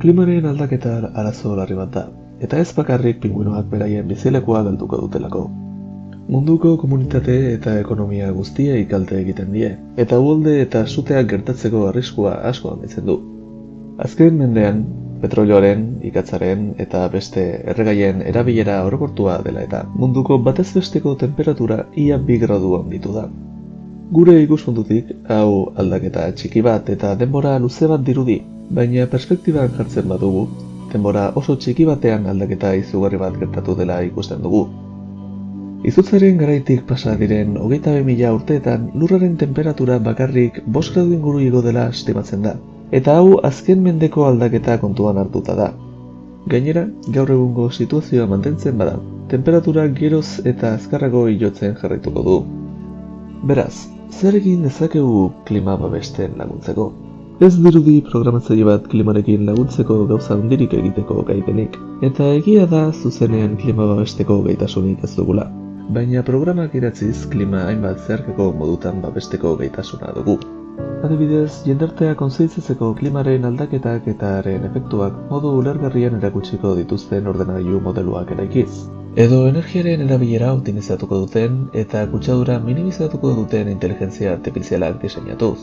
Klimaren aldaketa arazo larri bat da, eta ez bakarrik pinguinoak beraien bizilekua galduko dutelako. Munduko komunitate eta ekonomia guztia ikalte egiten die, eta uholde eta suteak gertatzeko arriskua asko handitzen du. Azken mendean, petrolioaren, ikatzaren eta beste erregaien erabilera orokortua dela eta munduko batez besteko temperatura ia bi gradu handitu da. Gure ikuspuntutik, hau aldaketa txiki bat eta denbora luze bat dirudi, baina perspektiban jartzen badugu, denbora oso txiki batean aldaketa izugarri bat gertatu dela ikusten dugu. Izutzaren garaitik pasa diren hogeita mila urteetan lurraren temperatura bakarrik 5 gradu inguru igo dela estimatzen da, eta hau azken mendeko aldaketa kontuan hartuta da. Gainera, gaur egungo situazioa mantentzen bada, temperatura geroz eta azkarrago ilotzen jarraituko du. Beraz, zer egin dezakegu klima babesten laguntzeko? Ez dirudi programatzaile bat klimarekin laguntzeko gauza handirik egiteko gaipenik, eta egia da zuzenean klima babesteko gaitasunik ez dugula. Baina programak idatziz klima hainbat zeharkeko modutan babesteko gaitasuna dugu. Adibidez, jendartea konzentzitzeko klimaren aldaketak eta haren efektuak modu ulergarrian erakutsiko dituzten ordenagailu modeluak eraikiz. Edo energiaren erabilera optimizatuko duten eta kutsadura minimizatuko duten inteligentzia artifizialak diseinatuz.